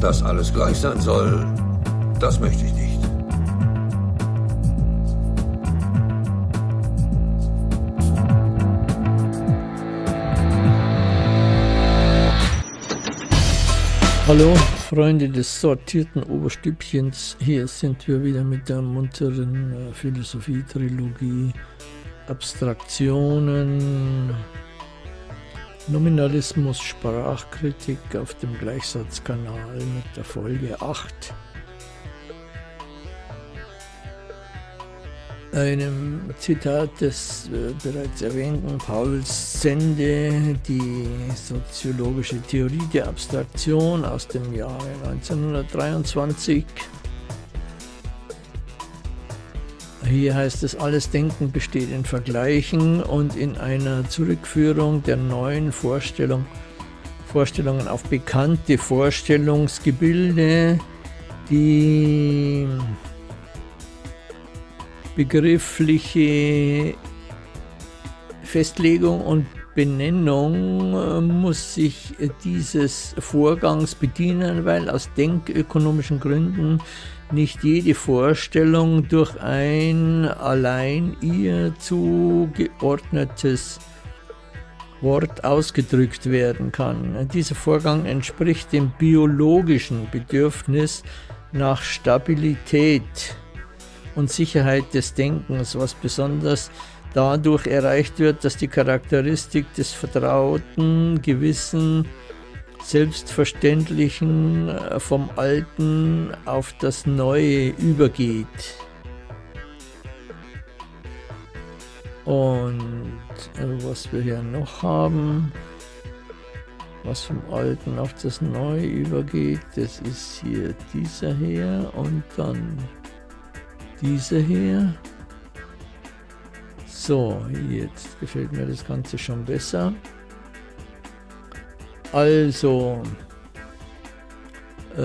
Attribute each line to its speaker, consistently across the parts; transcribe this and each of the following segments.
Speaker 1: Dass alles gleich sein soll, das möchte ich nicht.
Speaker 2: Hallo, Freunde des sortierten Oberstübchens. Hier sind wir wieder mit der munteren äh, Philosophie-Trilogie. Abstraktionen, Nominalismus, Sprachkritik auf dem Gleichsatzkanal mit der Folge 8. einem Zitat des äh, bereits erwähnten Pauls Sende, die soziologische Theorie der Abstraktion aus dem Jahre 1923. Hier heißt es, alles Denken besteht in Vergleichen und in einer Zurückführung der neuen Vorstellung, Vorstellungen auf bekannte Vorstellungsgebilde, die begriffliche Festlegung und Benennung äh, muss sich dieses Vorgangs bedienen, weil aus denkökonomischen Gründen nicht jede Vorstellung durch ein allein ihr zugeordnetes Wort ausgedrückt werden kann. Dieser Vorgang entspricht dem biologischen Bedürfnis nach Stabilität und Sicherheit des Denkens, was besonders dadurch erreicht wird, dass die Charakteristik des vertrauten, gewissen, selbstverständlichen äh, vom Alten auf das Neue übergeht. Und äh, was wir hier noch haben, was vom Alten auf das Neue übergeht, das ist hier dieser hier und dann diese hier. So, jetzt gefällt mir das Ganze schon besser. Also, äh,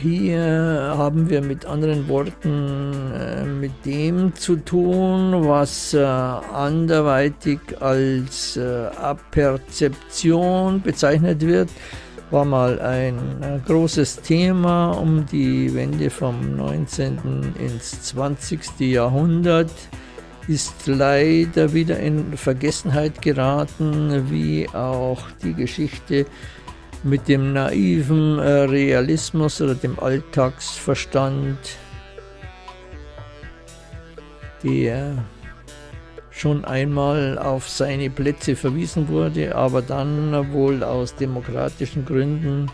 Speaker 2: hier haben wir mit anderen Worten äh, mit dem zu tun, was äh, anderweitig als äh, Aperzeption bezeichnet wird war mal ein äh, großes Thema um die Wende vom 19. ins 20. Jahrhundert, ist leider wieder in Vergessenheit geraten, wie auch die Geschichte mit dem naiven äh, Realismus oder dem Alltagsverstand, der schon einmal auf seine Plätze verwiesen wurde, aber dann wohl aus demokratischen Gründen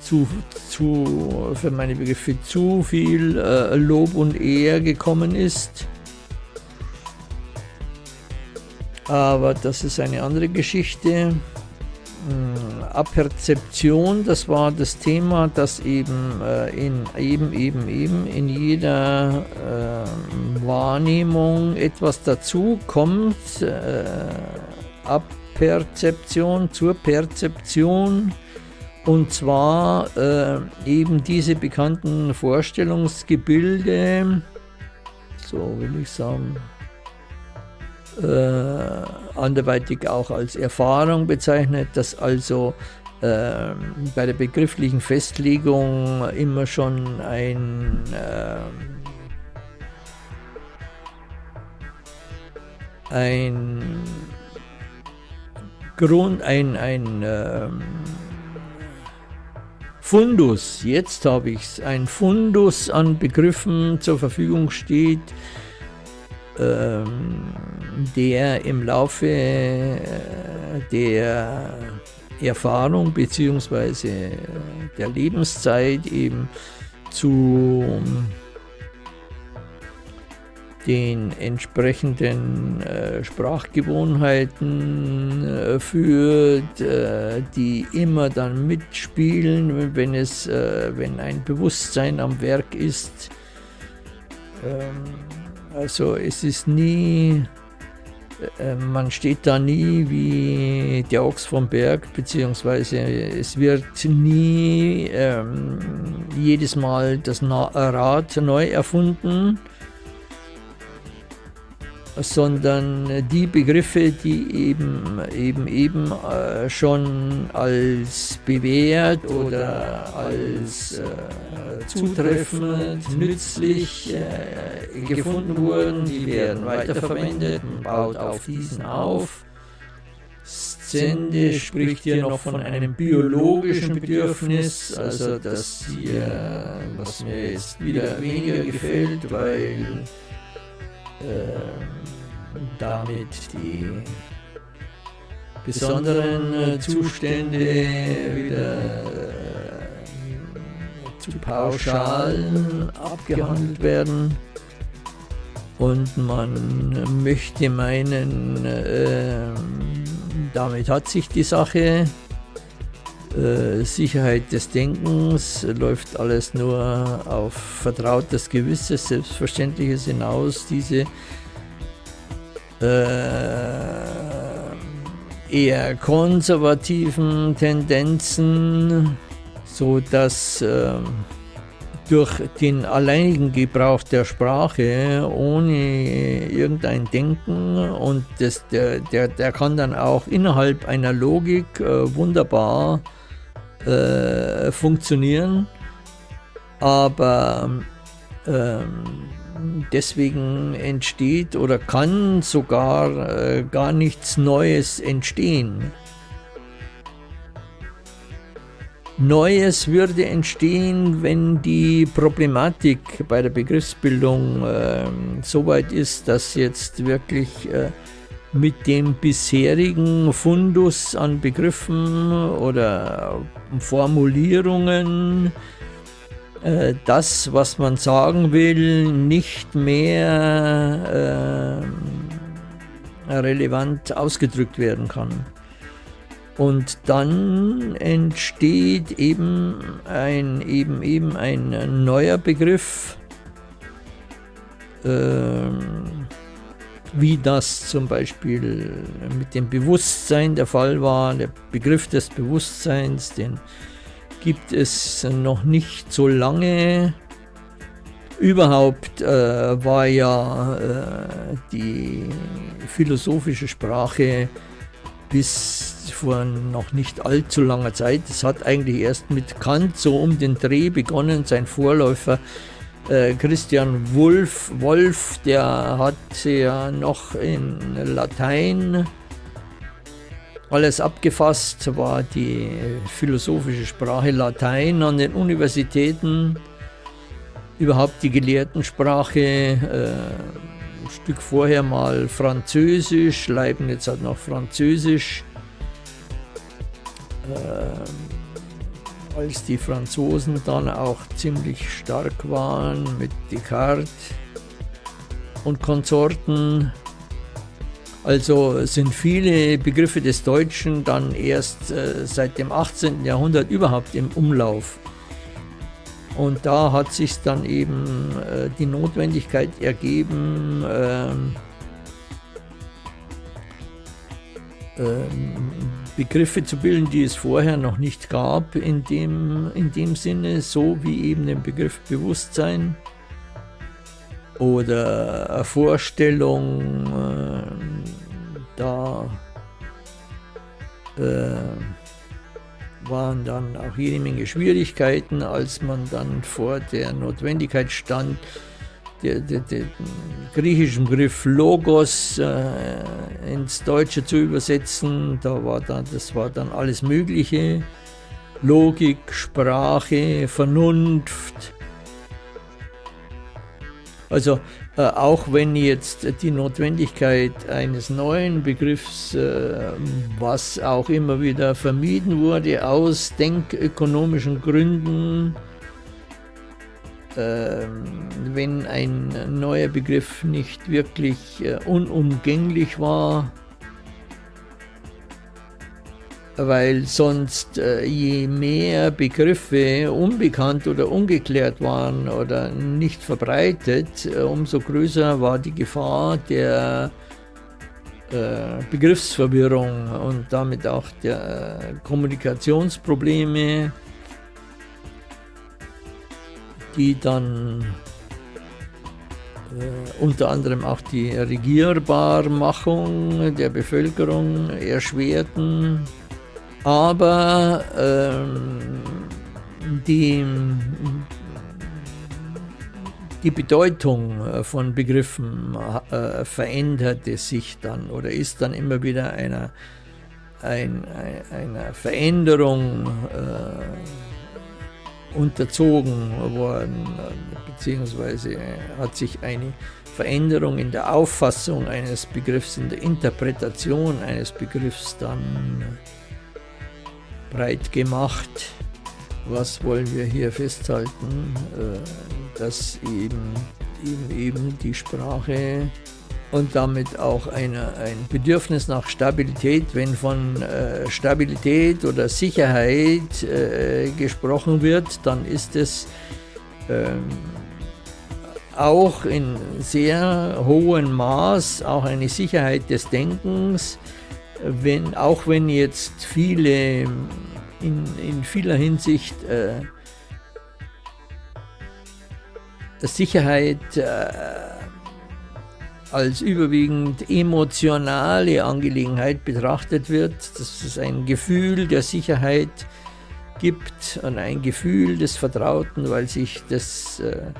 Speaker 2: zu, zu für meine Begriffe zu viel äh, Lob und Ehr gekommen ist. Aber das ist eine andere Geschichte. Hm, Aperzeption, das war das Thema, das eben äh, in eben, eben, eben in jeder äh, Wahrnehmung etwas dazu kommt. Äh, Aperzeption zur Perzeption. Und zwar äh, eben diese bekannten Vorstellungsgebilde, so will ich sagen, äh, anderweitig auch als Erfahrung bezeichnet, dass also äh, bei der begrifflichen Festlegung immer schon ein äh, ein Grund, ein, ein ähm, Fundus, jetzt habe ich es, ein Fundus an Begriffen zur Verfügung steht, ähm, der im Laufe äh, der Erfahrung bzw. der Lebenszeit eben zu den entsprechenden äh, Sprachgewohnheiten äh, führt, äh, die immer dann mitspielen, wenn es, äh, wenn ein Bewusstsein am Werk ist. Ähm, also es ist nie, äh, man steht da nie wie der Ochs vom Berg, beziehungsweise es wird nie ähm, jedes Mal das Rad neu erfunden. Sondern die Begriffe, die eben eben eben äh, schon als bewährt oder als äh, zutreffend, nützlich äh, gefunden wurden, die werden weiterverwendet, man baut auf diesen auf. Szende spricht hier noch von einem biologischen Bedürfnis, also das hier, was mir jetzt wieder weniger gefällt, weil damit die besonderen äh, Zustände wieder äh, zu pauschal abgehandelt werden. Und man möchte meinen, äh, damit hat sich die Sache. Äh, Sicherheit des Denkens läuft alles nur auf vertrautes Gewisses, Selbstverständliches hinaus. Diese äh, eher konservativen Tendenzen, so dass äh, durch den alleinigen Gebrauch der Sprache ohne irgendein Denken und das, der, der, der kann dann auch innerhalb einer Logik äh, wunderbar äh, funktionieren, aber ähm, deswegen entsteht oder kann sogar äh, gar nichts Neues entstehen. Neues würde entstehen, wenn die Problematik bei der Begriffsbildung äh, so weit ist, dass jetzt wirklich äh, mit dem bisherigen Fundus an Begriffen oder Formulierungen äh, das, was man sagen will, nicht mehr äh, relevant ausgedrückt werden kann. Und dann entsteht eben ein, eben, eben ein neuer Begriff, äh, wie das zum Beispiel mit dem Bewusstsein der Fall war, der Begriff des Bewusstseins, den gibt es noch nicht so lange. Überhaupt äh, war ja äh, die philosophische Sprache bis vor noch nicht allzu langer Zeit. Es hat eigentlich erst mit Kant so um den Dreh begonnen. Sein Vorläufer äh, Christian Wolf, Wolf, der hat ja noch in Latein alles abgefasst, war die philosophische Sprache Latein an den Universitäten, überhaupt die Gelehrtensprache, äh, ein Stück vorher mal Französisch, Leibniz hat noch Französisch. Äh, als die Franzosen dann auch ziemlich stark waren mit Descartes und Konsorten. Also sind viele Begriffe des Deutschen dann erst äh, seit dem 18. Jahrhundert überhaupt im Umlauf. Und da hat sich dann eben äh, die Notwendigkeit ergeben, ähm, ähm, Begriffe zu bilden, die es vorher noch nicht gab, in dem, in dem Sinne, so wie eben den Begriff Bewusstsein oder Vorstellung, äh, da äh, waren dann auch jede Menge Schwierigkeiten, als man dann vor der Notwendigkeit stand, den griechischen Begriff Logos äh, ins Deutsche zu übersetzen. Da war dann, das war dann alles Mögliche. Logik, Sprache, Vernunft. Also äh, auch wenn jetzt die Notwendigkeit eines neuen Begriffs, äh, was auch immer wieder vermieden wurde aus denkökonomischen Gründen, wenn ein neuer Begriff nicht wirklich äh, unumgänglich war, weil sonst äh, je mehr Begriffe unbekannt oder ungeklärt waren oder nicht verbreitet, äh, umso größer war die Gefahr der Begriffsverwirrung und damit auch der Kommunikationsprobleme die dann äh, unter anderem auch die Regierbarmachung der Bevölkerung erschwerten, aber ähm, die, die Bedeutung von Begriffen äh, veränderte sich dann oder ist dann immer wieder einer, ein, einer Veränderung äh, unterzogen worden, beziehungsweise hat sich eine Veränderung in der Auffassung eines Begriffs, in der Interpretation eines Begriffs dann breit gemacht. Was wollen wir hier festhalten? Äh, dass eben, eben, eben die Sprache und damit auch eine, ein Bedürfnis nach Stabilität. Wenn von äh, Stabilität oder Sicherheit äh, gesprochen wird, dann ist es ähm, auch in sehr hohem Maß auch eine Sicherheit des Denkens, wenn, auch wenn jetzt viele in, in vieler Hinsicht äh, Sicherheit äh, als überwiegend emotionale Angelegenheit betrachtet wird, dass es ein Gefühl der Sicherheit gibt und ein Gefühl des Vertrauten, weil sich das äh,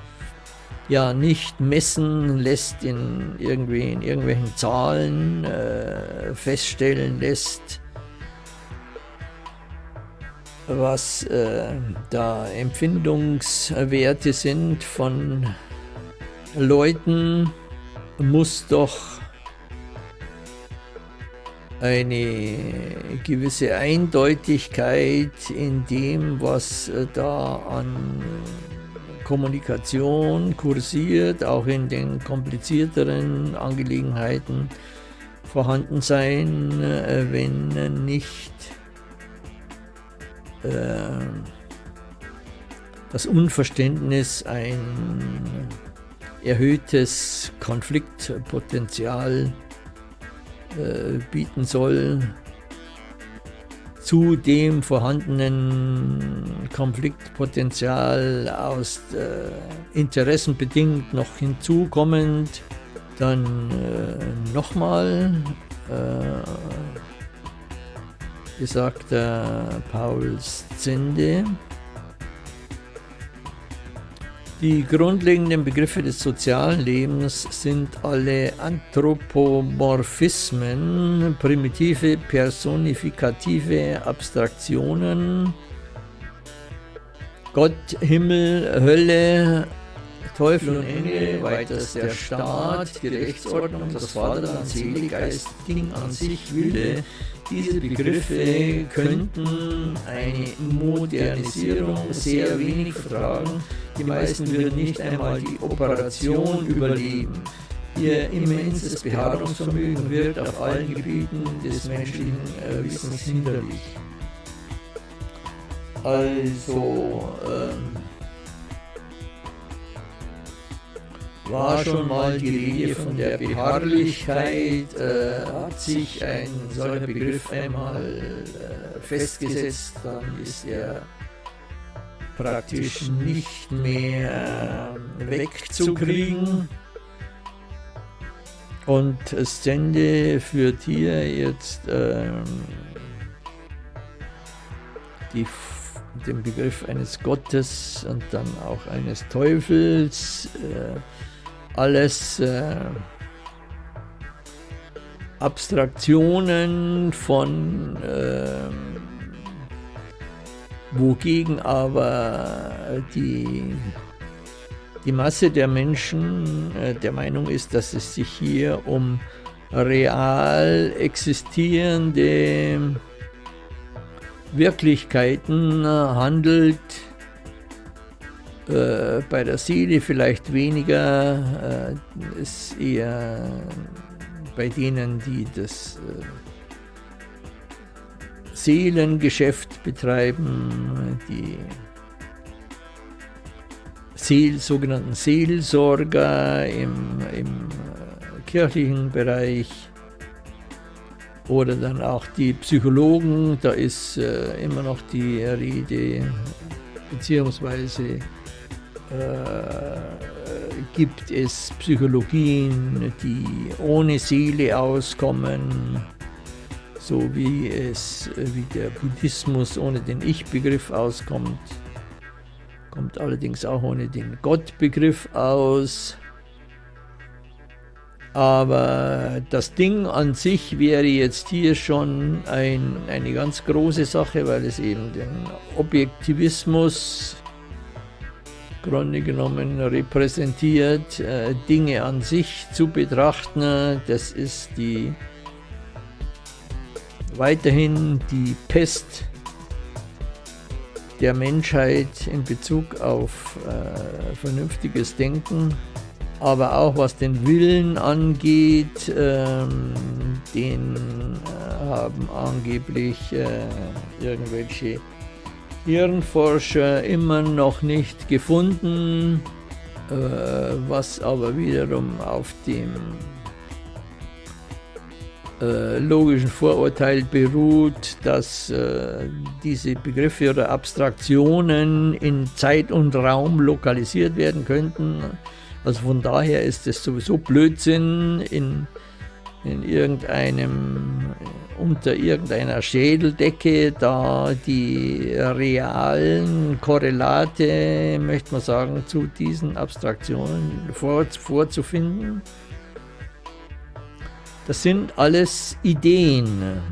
Speaker 2: ja nicht messen lässt, in, irgendwie, in irgendwelchen Zahlen äh, feststellen lässt, was äh, da Empfindungswerte sind von Leuten, muss doch eine gewisse Eindeutigkeit in dem, was äh, da an Kommunikation kursiert, auch in den komplizierteren Angelegenheiten vorhanden sein, äh, wenn nicht äh, das Unverständnis ein erhöhtes Konfliktpotenzial äh, bieten soll zu dem vorhandenen Konfliktpotenzial aus äh, Interessen bedingt noch hinzukommend, dann äh, nochmal äh, besagter Paul Zende, die grundlegenden Begriffe des sozialen Lebens sind alle Anthropomorphismen, primitive personifikative Abstraktionen. Gott, Himmel, Hölle, Teufel und Engel, weiters der Staat, die Rechtsordnung, das Vaterland, Seele, Geist, Ding an sich, Wille, diese Begriffe könnten eine Modernisierung sehr wenig vertragen. Die meisten würden nicht einmal die Operation überleben. Ihr immenses Beharrungsvermögen wird auf allen Gebieten des menschlichen äh, Wissens hinderlich. Also, ähm, war schon mal die Rede von der Beharrlichkeit, äh, hat sich ein solcher Begriff einmal äh, festgesetzt, dann ist er praktisch nicht mehr äh, wegzukriegen. Und Stende führt hier jetzt ähm, die, den Begriff eines Gottes und dann auch eines Teufels. Äh, alles äh, Abstraktionen von äh, wogegen aber die, die Masse der Menschen äh, der Meinung ist, dass es sich hier um real existierende Wirklichkeiten handelt, äh, bei der Seele vielleicht weniger, äh, ist eher bei denen, die das äh, Seelengeschäft betreiben, die Seel, sogenannten Seelsorger im, im äh, kirchlichen Bereich. Oder dann auch die Psychologen, da ist äh, immer noch die Rede, beziehungsweise gibt es Psychologien, die ohne Seele auskommen, so wie es wie der Buddhismus ohne den Ich-Begriff auskommt, kommt allerdings auch ohne den Gott-Begriff aus. Aber das Ding an sich wäre jetzt hier schon ein, eine ganz große Sache, weil es eben den Objektivismus Grunde genommen repräsentiert, äh, Dinge an sich zu betrachten. Das ist die weiterhin die Pest der Menschheit in Bezug auf äh, vernünftiges Denken, aber auch was den Willen angeht, ähm, den äh, haben angeblich äh, irgendwelche Hirnforscher immer noch nicht gefunden, äh, was aber wiederum auf dem äh, logischen Vorurteil beruht, dass äh, diese Begriffe oder Abstraktionen in Zeit und Raum lokalisiert werden könnten. Also von daher ist es sowieso Blödsinn, in in irgendeinem, unter irgendeiner Schädeldecke da die realen Korrelate, möchte man sagen, zu diesen Abstraktionen vor, vorzufinden. Das sind alles Ideen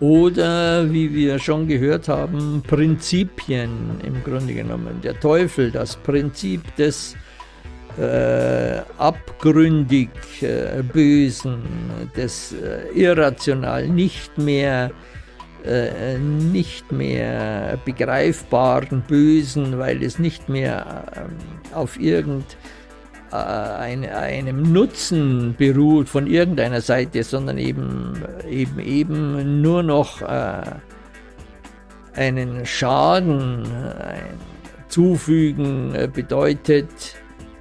Speaker 2: oder, wie wir schon gehört haben, Prinzipien im Grunde genommen. Der Teufel, das Prinzip des äh, abgründig äh, Bösen, des äh, irrational nicht mehr äh, nicht mehr begreifbaren Bösen, weil es nicht mehr ähm, auf irgendeinem äh, Nutzen beruht von irgendeiner Seite, sondern eben, eben, eben nur noch äh, einen Schaden zufügen bedeutet,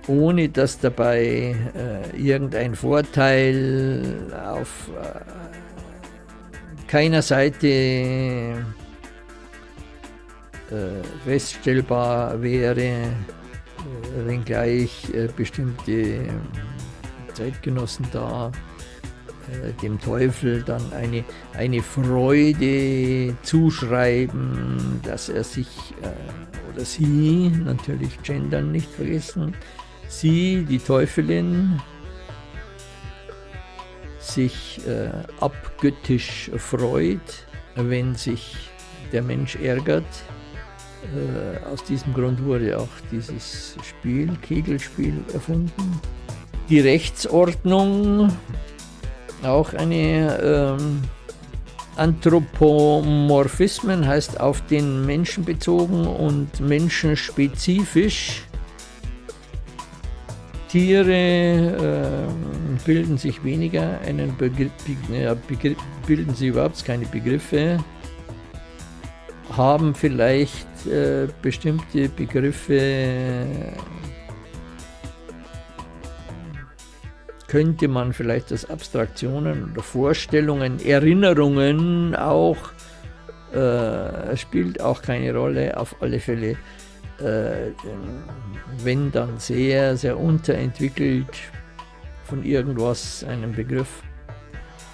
Speaker 2: ohne dass dabei äh, irgendein Vorteil auf äh, keiner Seite äh, feststellbar wäre, äh, wenngleich äh, bestimmte Zeitgenossen da äh, dem Teufel dann eine, eine Freude zuschreiben, dass er sich oder sie, natürlich gendern nicht vergessen, sie, die Teufelin, sich äh, abgöttisch freut, wenn sich der Mensch ärgert. Äh, aus diesem Grund wurde auch dieses Spiel, Kegelspiel, erfunden. Die Rechtsordnung, auch eine ähm, Anthropomorphismen, heißt auf den Menschen bezogen und menschenspezifisch. Tiere äh, bilden sich weniger einen Begriff, Begriff, bilden sie überhaupt keine Begriffe, haben vielleicht äh, bestimmte Begriffe, könnte man vielleicht als Abstraktionen oder Vorstellungen, Erinnerungen auch, äh, spielt auch keine Rolle, auf alle Fälle äh, wenn dann sehr, sehr unterentwickelt von irgendwas, einem Begriff.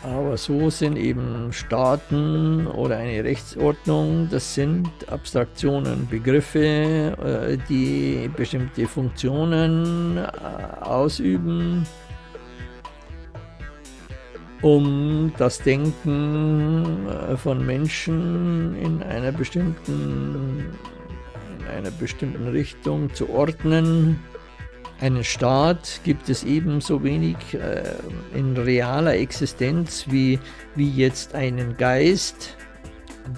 Speaker 2: Aber so sind eben Staaten oder eine Rechtsordnung, das sind Abstraktionen, Begriffe, äh, die bestimmte Funktionen äh, ausüben, um das Denken von Menschen in einer bestimmten einer bestimmten Richtung zu ordnen. Einen Staat gibt es ebenso wenig äh, in realer Existenz wie, wie jetzt einen Geist.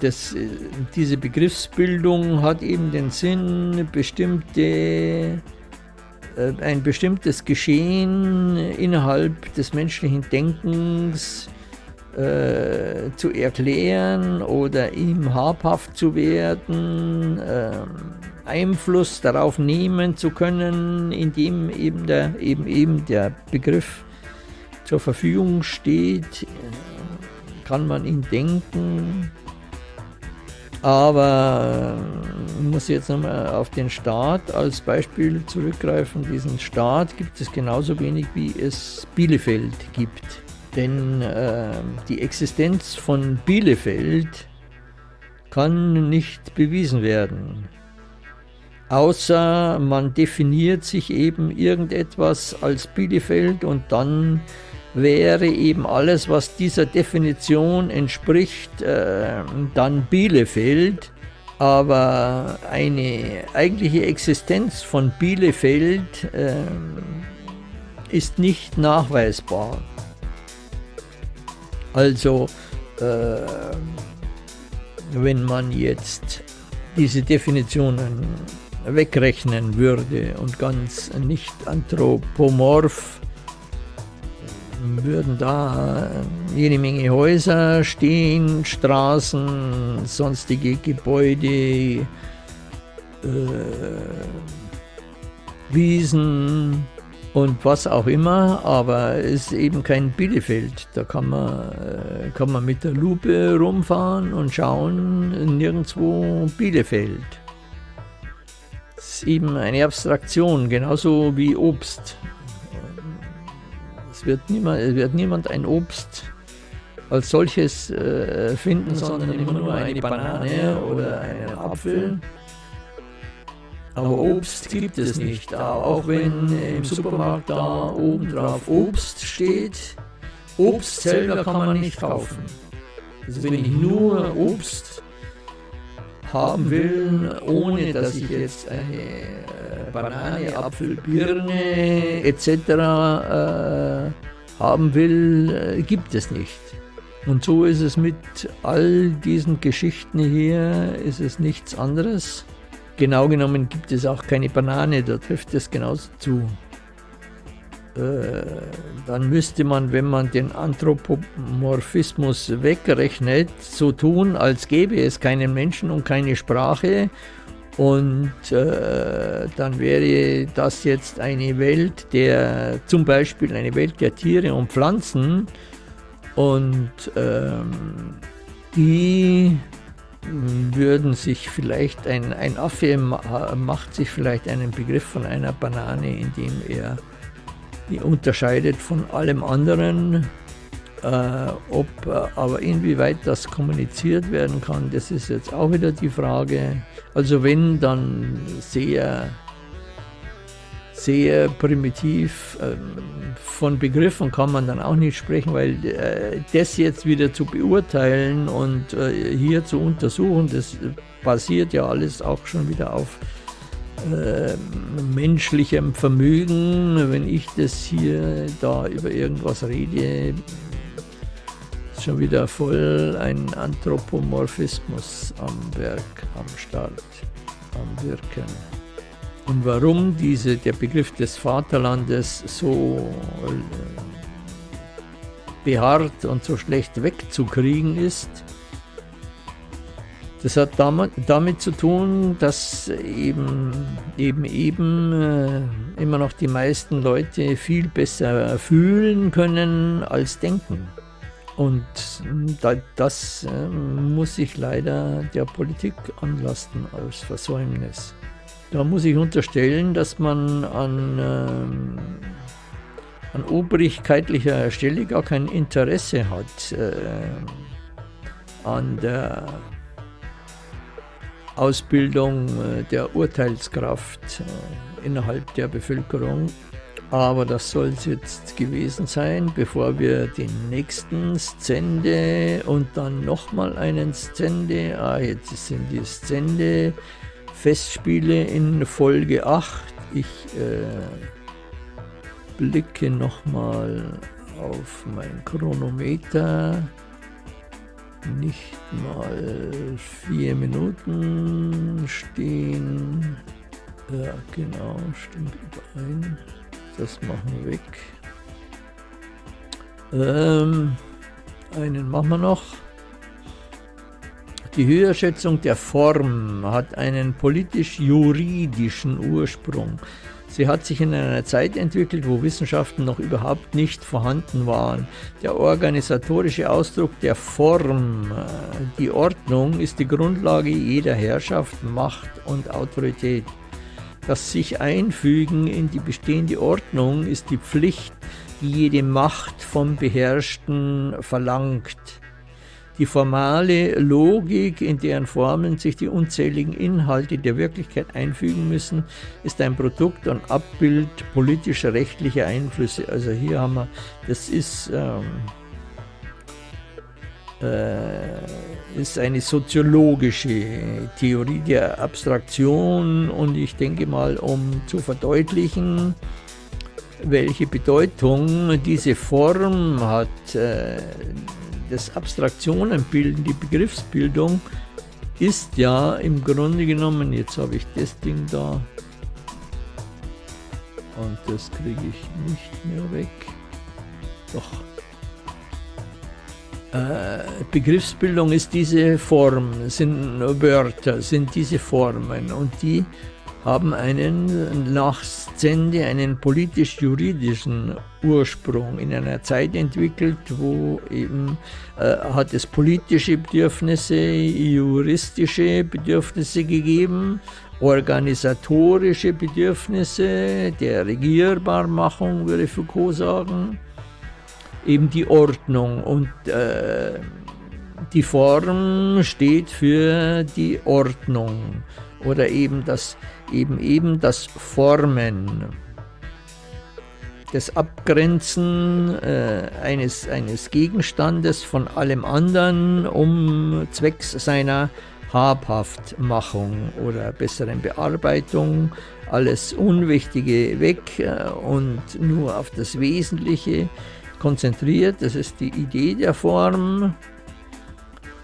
Speaker 2: Das, äh, diese Begriffsbildung hat eben den Sinn, bestimmte, äh, ein bestimmtes Geschehen innerhalb des menschlichen Denkens äh, zu erklären oder ihm habhaft zu werden, äh, Einfluss darauf nehmen zu können, indem eben der, eben, eben der Begriff zur Verfügung steht, kann man ihn denken. Aber ich äh, muss jetzt nochmal auf den Staat als Beispiel zurückgreifen. Diesen Staat gibt es genauso wenig, wie es Bielefeld gibt. Denn äh, die Existenz von Bielefeld kann nicht bewiesen werden. Außer man definiert sich eben irgendetwas als Bielefeld und dann wäre eben alles, was dieser Definition entspricht, äh, dann Bielefeld. Aber eine eigentliche Existenz von Bielefeld äh, ist nicht nachweisbar. Also, äh, wenn man jetzt diese Definitionen wegrechnen würde und ganz nicht anthropomorph würden da jede Menge Häuser stehen, Straßen, sonstige Gebäude, äh, Wiesen und was auch immer, aber es ist eben kein Bielefeld. Da kann man, äh, kann man mit der Lupe rumfahren und schauen, nirgendwo Bielefeld. Es ist eben eine Abstraktion, genauso wie Obst. Es wird niemand, es wird niemand ein Obst als solches äh, finden, sondern immer nur eine Banane oder einen Apfel. Aber Obst gibt es nicht, auch wenn im Supermarkt da oben drauf Obst steht. Obst selber kann man nicht kaufen. Also wenn ich nur Obst haben will, ohne dass ich jetzt eine Banane, Apfel, Birne etc. Äh, haben will, äh, gibt es nicht. Und so ist es mit all diesen Geschichten hier, ist es nichts anderes. Genau genommen gibt es auch keine Banane, da trifft es genauso zu. Äh, dann müsste man, wenn man den Anthropomorphismus wegrechnet, so tun, als gäbe es keinen Menschen und keine Sprache und äh, dann wäre das jetzt eine Welt der, zum Beispiel eine Welt der Tiere und Pflanzen. Und ähm, die würden sich vielleicht, ein, ein Affe macht sich vielleicht einen Begriff von einer Banane, indem er die unterscheidet von allem anderen äh, ob äh, aber inwieweit das kommuniziert werden kann, das ist jetzt auch wieder die Frage. Also wenn, dann sehr, sehr primitiv. Ähm, von Begriffen kann man dann auch nicht sprechen, weil äh, das jetzt wieder zu beurteilen und äh, hier zu untersuchen, das basiert ja alles auch schon wieder auf äh, menschlichem Vermögen. Wenn ich das hier da über irgendwas rede, schon wieder voll ein Anthropomorphismus am Werk, am Start, am Wirken. Und warum diese, der Begriff des Vaterlandes so äh, beharrt und so schlecht wegzukriegen ist, das hat damit zu tun, dass eben eben, eben äh, immer noch die meisten Leute viel besser fühlen können als denken. Und das ähm, muss ich leider der Politik anlasten als Versäumnis. Da muss ich unterstellen, dass man an, ähm, an obrigkeitlicher Stelle gar kein Interesse hat äh, an der Ausbildung äh, der Urteilskraft äh, innerhalb der Bevölkerung. Aber das soll es jetzt gewesen sein, bevor wir den nächsten Szende und dann nochmal einen Szende, ah jetzt sind die Szende Festspiele in Folge 8. Ich äh, blicke nochmal auf mein Chronometer. Nicht mal vier Minuten stehen. Ja, genau, stimmt überein. Das machen wir weg. Ähm, einen machen wir noch. Die Höherschätzung der Form hat einen politisch-juridischen Ursprung. Sie hat sich in einer Zeit entwickelt, wo Wissenschaften noch überhaupt nicht vorhanden waren. Der organisatorische Ausdruck der Form, äh, die Ordnung, ist die Grundlage jeder Herrschaft, Macht und Autorität. Das sich einfügen in die bestehende Ordnung ist die Pflicht, die jede Macht vom Beherrschten verlangt. Die formale Logik, in deren Formen sich die unzähligen Inhalte der Wirklichkeit einfügen müssen, ist ein Produkt und Abbild politischer, rechtlicher Einflüsse. Also hier haben wir, das ist, ähm, äh, ist eine soziologische Theorie der Abstraktion und ich denke mal, um zu verdeutlichen, welche Bedeutung diese Form hat, äh, das Abstraktionenbilden, die Begriffsbildung ist ja im Grunde genommen, jetzt habe ich das Ding da und das kriege ich nicht mehr weg. Doch. Äh, Begriffsbildung ist diese Form, sind Wörter, sind diese Formen und die haben einen nach Szende einen politisch-juridischen Ursprung in einer Zeit entwickelt, wo eben äh, hat es politische Bedürfnisse, juristische Bedürfnisse gegeben, organisatorische Bedürfnisse der Regierbarmachung, würde Foucault sagen, eben die Ordnung und äh, die Form steht für die Ordnung oder eben das, eben, eben das Formen, das Abgrenzen äh, eines, eines Gegenstandes von allem anderen, um zwecks seiner Habhaftmachung oder besseren Bearbeitung alles Unwichtige weg äh, und nur auf das Wesentliche konzentriert. Das ist die Idee der Form.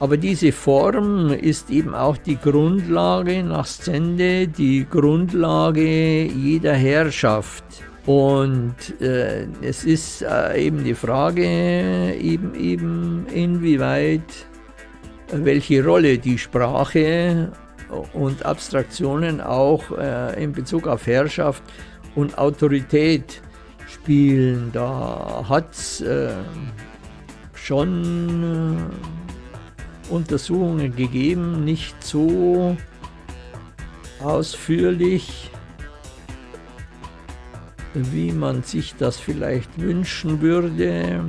Speaker 2: Aber diese Form ist eben auch die Grundlage nach Szende, die Grundlage jeder Herrschaft. Und äh, es ist äh, eben die Frage, eben, eben inwieweit, welche Rolle die Sprache und Abstraktionen auch äh, in Bezug auf Herrschaft und Autorität spielen. Da hat es äh, schon äh, Untersuchungen gegeben, nicht so ausführlich, wie man sich das vielleicht wünschen würde.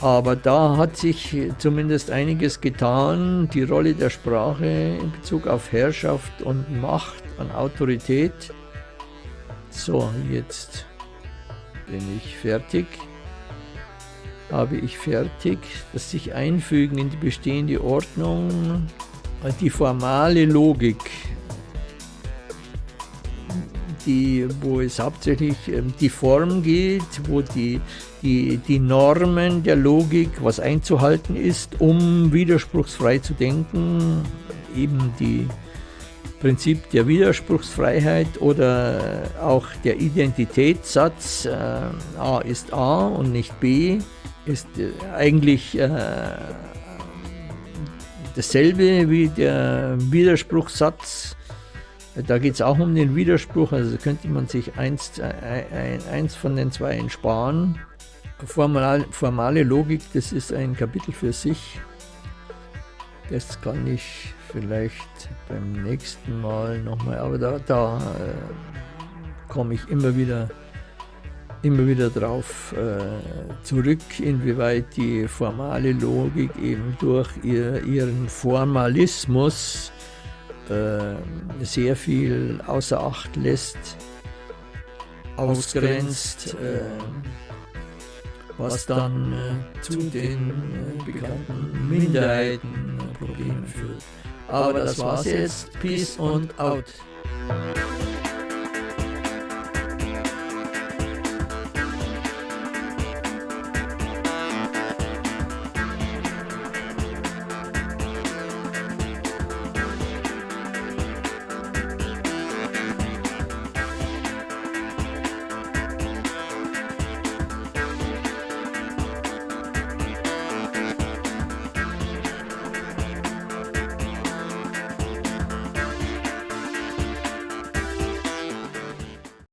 Speaker 2: Aber da hat sich zumindest einiges getan. Die Rolle der Sprache in Bezug auf Herrschaft und Macht an Autorität. So, jetzt bin ich fertig habe ich fertig. Das sich einfügen in die bestehende Ordnung, die formale Logik, die, wo es hauptsächlich ähm, die Form geht, wo die, die, die Normen der Logik, was einzuhalten ist, um widerspruchsfrei zu denken, eben die Prinzip der Widerspruchsfreiheit oder auch der Identitätssatz, äh, A ist A und nicht B, ist äh, eigentlich äh, dasselbe wie der Widerspruchssatz. Da geht es auch um den Widerspruch, also könnte man sich eins, äh, eins von den zwei entsparen. Formal, formale Logik, das ist ein Kapitel für sich. Das kann ich vielleicht beim nächsten Mal nochmal, aber da, da äh, komme ich immer wieder immer wieder darauf äh, zurück, inwieweit die formale Logik eben durch ihr, ihren Formalismus äh, sehr viel außer Acht lässt, ausgrenzt, äh, was dann äh, zu den äh, bekannten Minderheitenproblemen führt. Aber das war's jetzt. Peace und out.